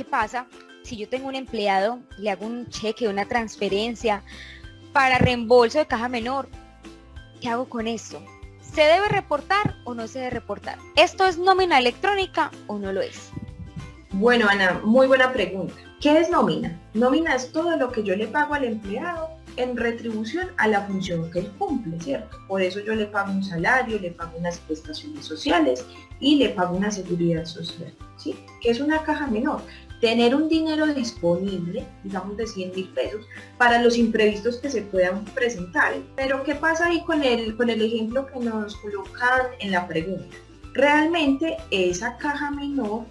¿qué pasa si yo tengo un empleado, le hago un cheque, una transferencia para reembolso de caja menor? ¿Qué hago con esto? ¿Se debe reportar o no se debe reportar? ¿Esto es nómina electrónica o no lo es? Bueno, Ana, muy buena pregunta. ¿Qué es nómina? Nómina es todo lo que yo le pago al empleado en retribución a la función que él cumple, ¿cierto? Por eso yo le pago un salario, le pago unas prestaciones sociales y le pago una seguridad social, ¿sí? Que es una caja menor. Tener un dinero disponible, digamos de 100 mil pesos, para los imprevistos que se puedan presentar. Pero ¿qué pasa ahí con el, con el ejemplo que nos colocan en la pregunta? Realmente esa caja menor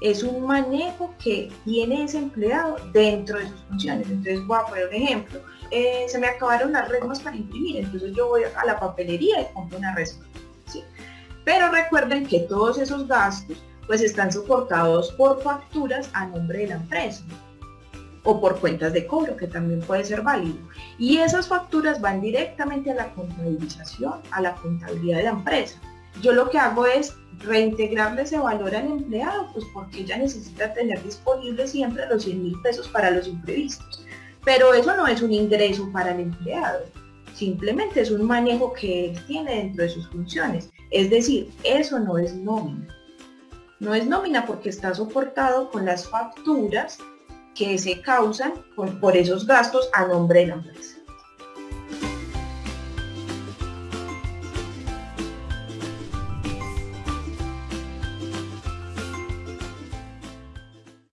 es un manejo que tiene ese empleado dentro de sus funciones. Entonces voy a poner un ejemplo. Eh, se me acabaron las resmas para imprimir, entonces yo voy a la papelería y compro una resma. Pero recuerden que todos esos gastos pues están soportados por facturas a nombre de la empresa o por cuentas de cobro, que también puede ser válido. Y esas facturas van directamente a la contabilización, a la contabilidad de la empresa. Yo lo que hago es reintegrarle ese valor al empleado, pues porque ella necesita tener disponible siempre los 100 mil pesos para los imprevistos. Pero eso no es un ingreso para el empleado, simplemente es un manejo que él tiene dentro de sus funciones. Es decir, eso no es nómina. No es nómina porque está soportado con las facturas que se causan por esos gastos a nombre de la empresa.